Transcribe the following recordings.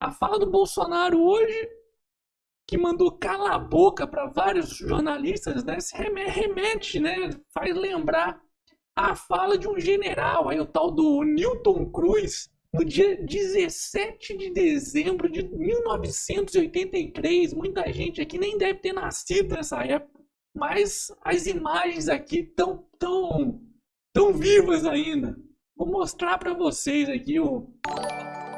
a fala do Bolsonaro hoje, que mandou calar a boca para vários jornalistas, né? Se remete, né? Faz lembrar a fala de um general, aí o tal do Newton Cruz, no dia 17 de dezembro de 1983. Muita gente aqui nem deve ter nascido nessa época, mas as imagens aqui estão tão, tão vivas ainda. Vou mostrar para vocês aqui o,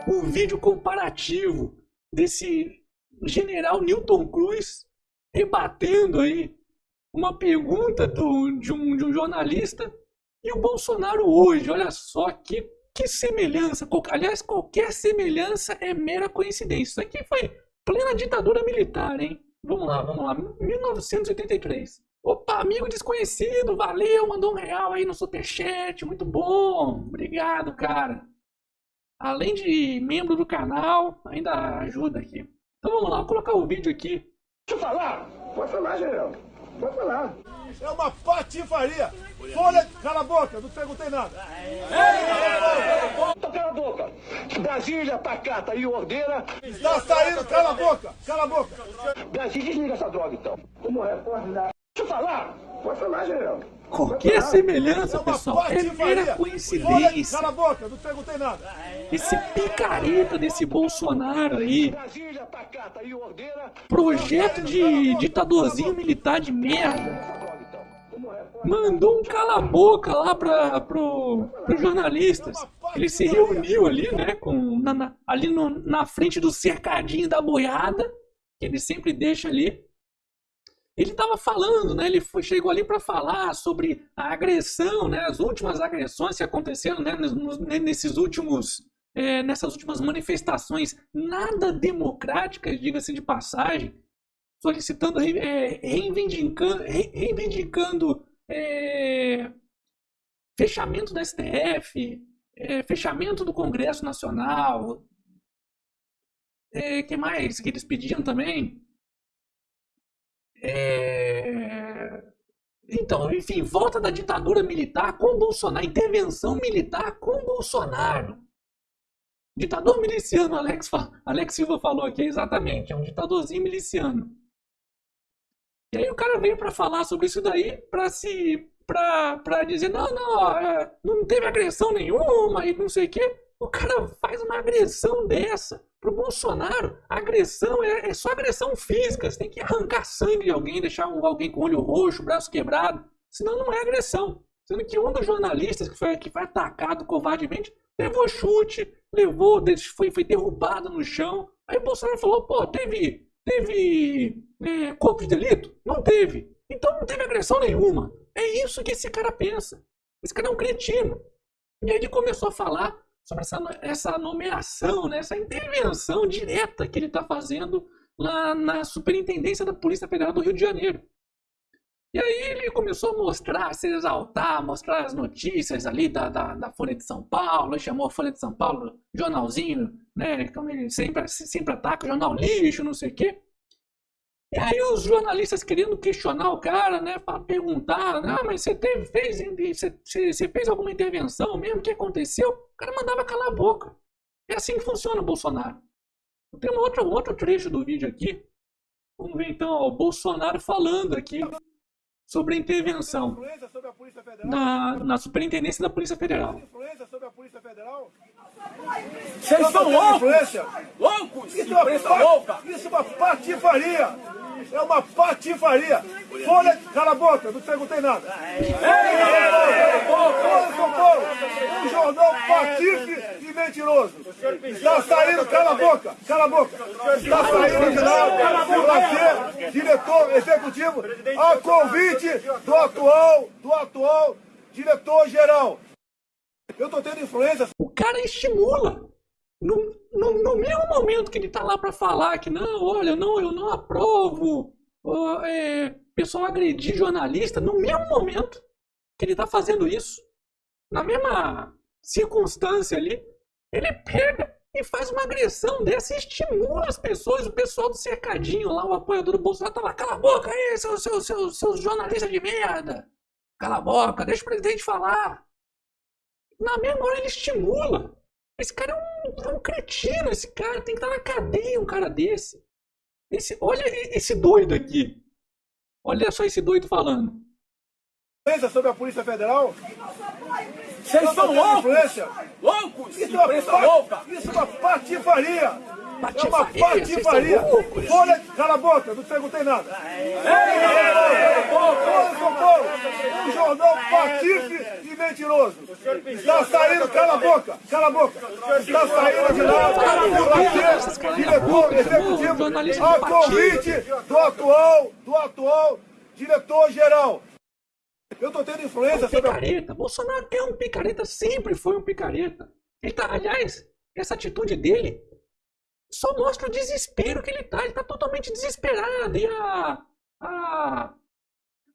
o vídeo comparativo desse general Newton Cruz rebatendo aí uma pergunta do, de, um, de um jornalista e o Bolsonaro hoje. Olha só que, que semelhança. Aliás, qualquer semelhança é mera coincidência. Isso aqui foi plena ditadura militar, hein? Vamos lá, vamos lá. 1983. Opa, amigo desconhecido, valeu, mandou um real aí no superchat, muito bom. Obrigado, cara. Além de membro do canal, ainda ajuda aqui. Então vamos lá, vou colocar o vídeo aqui. Deixa eu falar. Pode falar, general. Pode falar. É uma patifaria. Folha, cala a boca, não perguntei nada. Então cala a boca. Brasília, Pacata e Ordeira. Tá saindo, cala a boca, cala a boca. Brasília, desliga essa droga então. Como repórter da... Deixa eu falar. Pode falar, general. Qualquer semelhança, É pessoal, é mera coincidência. cala a boca, não perguntei nada. Esse picareta desse Bolsonaro aí, projeto de ditadorzinho militar de merda. Mandou um cala-boca lá para pro, os jornalistas. Ele se reuniu ali, né, com, na- ali no- na frente do cercadinho da boiada, que ele sempre deixa ali. Ele estava falando, né, ele foi, chegou ali para falar sobre a agressão, né, as últimas agressões que aconteceram né, nos- nesses últimos, é, nessas últimas manifestações nada democráticas, diga-se de passagem, solicitando, é, reivindicando, re- reivindicando é, fechamento da STF, é, fechamento do Congresso Nacional. O que mais que eles pediam também? É, Então, enfim, volta da ditadura militar com Bolsonaro, intervenção militar com Bolsonaro. Ditador miliciano, Alex, Alex Silva falou aqui, exatamente, é um ditadorzinho miliciano. E aí o cara veio para falar sobre isso daí, para se pra dizer, não, não, é, não teve agressão nenhuma e não sei o quê. O cara faz uma agressão dessa pro Bolsonaro. A agressão é, é só agressão física. Você tem que arrancar sangue de alguém, deixar um- alguém com o olho roxo, braço quebrado. Senão não é agressão. Sendo que um dos jornalistas que foi, que foi atacado covardemente levou chute, levou, foi, foi derrubado no chão. Aí o Bolsonaro falou, pô, teve, teve é, corpo de delito? Não teve. Então não teve agressão nenhuma. É isso que esse cara pensa. Esse cara é um cretino. E aí ele começou a falar sobre essa, essa nomeação, né, essa intervenção direta que ele está fazendo lá na Superintendência da Polícia Federal do Rio de Janeiro. E aí ele começou a mostrar, se exaltar, mostrar as notícias ali da, da, da Folha de São Paulo, chamou a Folha de São Paulo jornalzinho, né? Como ele sempre, sempre ataca, jornal lixo, não sei o quê. E aí os jornalistas querendo questionar o cara, né? Para perguntar, ah, mas você teve, fez, você, fez alguma intervenção mesmo? O que aconteceu? O cara mandava calar a boca. É assim que funciona o Bolsonaro. Tem um outro, um outro trecho do vídeo aqui. Vamos ver então o Bolsonaro falando aqui sobre a intervenção na, na Superintendência da Polícia Federal. Vocês são loucos! Influência? Loucos! Isso é uma, louca! isso é uma patifaria! É uma patifaria! Folha, cala a boca, não perguntei nada. Folha de São Paulo, um jornal patife e mentiroso. Está saindo, cala a boca, cala a boca. Está saindo de você, diretor executivo, a convite do atual, do atual diretor-geral. Eu estou tendo influência. O cara estimula. No, no, no mesmo momento que ele tá lá para falar que não, olha, não, eu não aprovo ó, é, pessoal agredir jornalista, no mesmo momento que ele tá fazendo isso, na mesma circunstância ali, ele pega e faz uma agressão dessa e estimula as pessoas, o pessoal do cercadinho lá, o apoiador do Bolsonaro, tá lá, cala a boca aí, seus, seus, seus, seus jornalistas de merda, cala a boca, deixa o presidente falar. Na mesma hora ele estimula. Esse cara é um, é um cretino, esse cara tem que estar na cadeia, um cara desse. Esse, olha esse doido aqui. Olha só esse doido falando. Pensa sobre a Polícia Federal? Vocês são loucos! influência. Loucos! Isso é uma, louca! isso é uma patifaria. É uma Patifaria. Folha, cala a boca, não te perguntei nada. Folha de São Paulo, um jornal patife e mentiroso. Está saindo, cala a boca, cala a boca. Está saindo de lá para ser diretor executivo a convite do atual, do atual diretor-geral. Eu estou tendo influência sobre a picareta. Bolsonaro é um picareta, sempre foi um picareta. Ele tá, aliás, essa atitude dele só mostra o desespero que ele tá. Ele tá totalmente desesperado. E a, a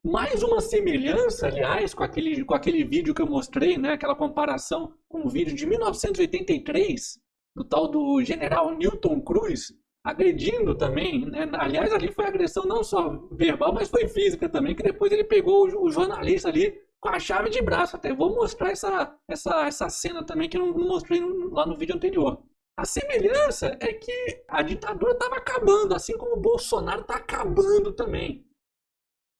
mais uma semelhança, aliás, com aquele, com aquele vídeo que eu mostrei, né? Aquela comparação com o vídeo de 1983 do tal do General Newton Cruz agredindo também, né? Aliás, ali foi agressão não só verbal, mas foi física também, que depois ele pegou o, o jornalista ali com a chave de braço. Até vou mostrar essa, essa, essa cena também que eu não mostrei lá no vídeo anterior. A semelhança é que a ditadura estava acabando, assim como o Bolsonaro está acabando também.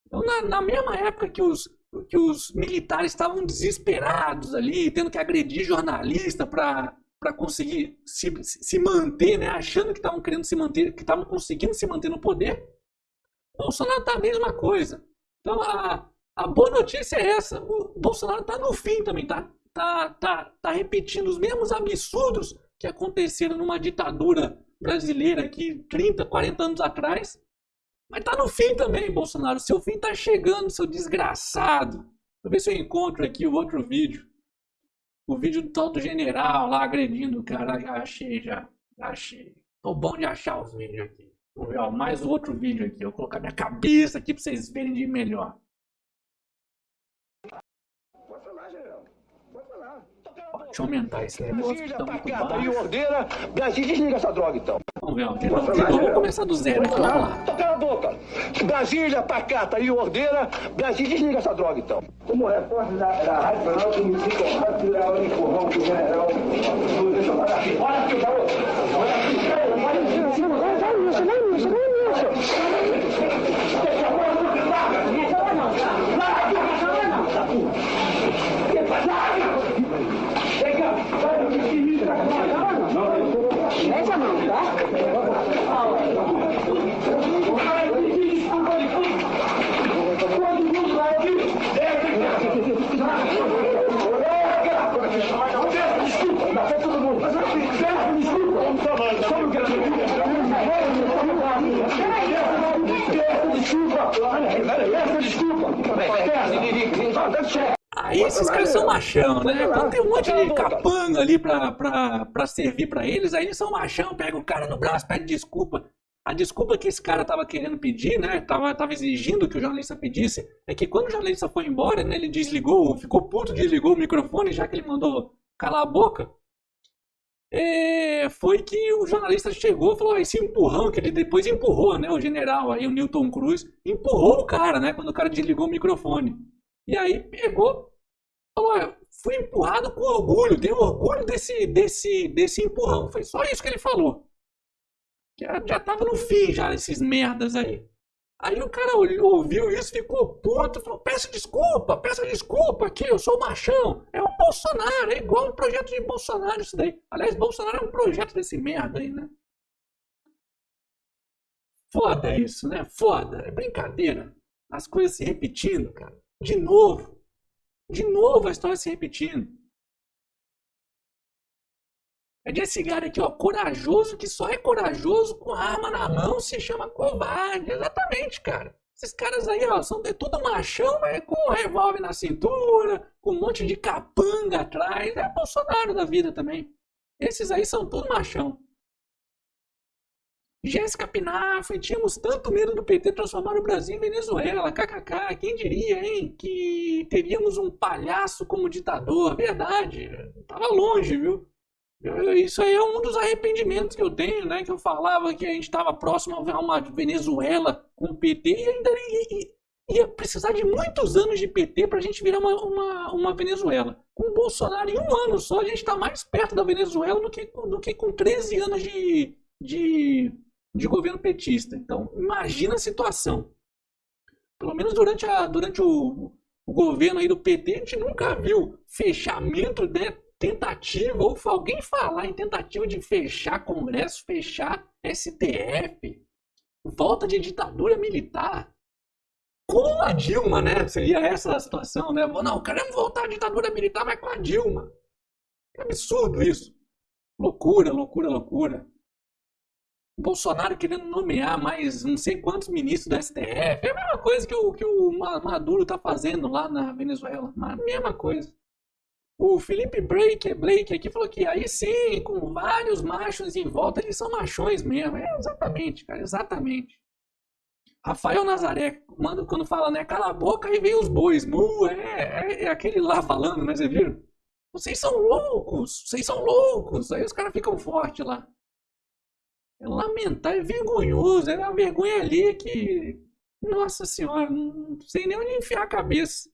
Então, na, na mesma época que os, que os militares estavam desesperados ali, tendo que agredir jornalista para para conseguir se, se manter, né? achando que estavam querendo se manter, que estavam conseguindo se manter no poder, Bolsonaro tá a mesma coisa. Então a, a boa notícia é essa: o Bolsonaro tá no fim também, tá? Tá, tá, tá repetindo os mesmos absurdos que aconteceram numa ditadura brasileira aqui 30, 40 anos atrás. Mas tá no fim também, Bolsonaro. Seu fim tá chegando, seu desgraçado. Vou ver se eu encontro aqui o outro vídeo. O vídeo do tal do general lá agredindo o cara. Já achei, já. já achei. Tô bom de achar os vídeos aqui. Vou ver, ó, mais outro vídeo aqui. Eu vou colocar minha cabeça aqui pra vocês verem de melhor. Pode falar, general. Pode falar. Ó, deixa eu aumentar esse negócio que Brasília, tá muito pacata e baixo. ordeira. Brasil, desliga essa droga então. Vamos ver, vou começar do zero aqui. Vamos lá. Então cala a boca. Brasília, pacata e ordeira. Brasil, desliga essa droga então. Como repórter da, da Rádio Jornal, que me fica de dar o empurrão que o general. Deixa eu falar aqui. Olha aqui, garoto. Olha aqui. Mete Aí esses caras são machão, né? Quando tem um monte de capanga ali pra, pra, pra servir pra eles, aí eles são machão, pega o cara no braço, pede desculpa. A desculpa que esse cara tava querendo pedir, né? Tava, tava exigindo que o jornalista pedisse, é que quando o jornalista foi embora, né? Ele desligou, ficou puto, desligou o microfone, já que ele mandou calar a boca. É, foi que o jornalista chegou e falou: "Ah, esse empurrão que ele depois empurrou, né? O general aí, o Newton Cruz, empurrou o cara, né? Quando o cara desligou o microfone. E aí pegou, falou: "Olha, fui empurrado com orgulho, tenho orgulho desse, desse, desse empurrão. Foi só isso que ele falou. Já, já tava no fim, já, esses merdas aí. Aí o cara ouviu isso, ficou puto, falou: peço desculpa, peço desculpa aqui, eu sou machão. É o Bolsonaro, é igual um projeto de Bolsonaro isso daí. Aliás, Bolsonaro é um projeto desse merda aí, né? Foda isso, né? Foda. É brincadeira. As coisas se repetindo, cara. De novo. De novo a história se repetindo. É desse cara aqui, ó, corajoso, que só é corajoso com arma na mão, se chama covarde. Exatamente, cara. Esses caras aí, ó, são de tudo machão, mas com um revólver na cintura, com um monte de capanga atrás. É Bolsonaro da vida também. Esses aí são tudo machão. Jéssica Pinafre, tínhamos tanto medo do PT transformar o Brasil em Venezuela. KKK, quem diria, hein? Que teríamos um palhaço como ditador. Verdade, tava longe, viu? Isso aí é um dos arrependimentos que eu tenho, né? Que eu falava que a gente estava próximo a uma Venezuela com o PT e ainda, e- ia precisar de muitos anos de PT para a gente virar uma, uma, uma, Venezuela. Com o Bolsonaro, em um ano só, a gente está mais perto da Venezuela do que, do que com 13 anos de, de, de governo petista. Então, imagina a situação. Pelo menos durante, a, durante o, o governo aí do PT, a gente nunca viu fechamento, né, tentativa, ou alguém falar em tentativa de fechar Congresso, fechar STF, volta de ditadura militar. Com a Dilma, né? Seria essa a situação, né? Não, queremos voltar à ditadura militar, mas com a Dilma. Que absurdo isso. Loucura, loucura, loucura. Bolsonaro querendo nomear mais não sei quantos ministros do STF. É a mesma coisa que o, que o Maduro tá fazendo lá na Venezuela. A mesma coisa. O Felipe Blake, Blake aqui falou que aí sim, com vários machos em volta, eles são machões mesmo. É, exatamente, cara, exatamente. Rafael Nazaré, manda, quando fala, né, cala a boca, aí vem os bois. Mu, é, é, é, aquele lá falando, né, você viu? Vocês são loucos, vocês são loucos. Aí os caras ficam fortes lá. É lamentável, é vergonhoso, é uma vergonha ali que. Nossa senhora, não sei nem onde enfiar a cabeça.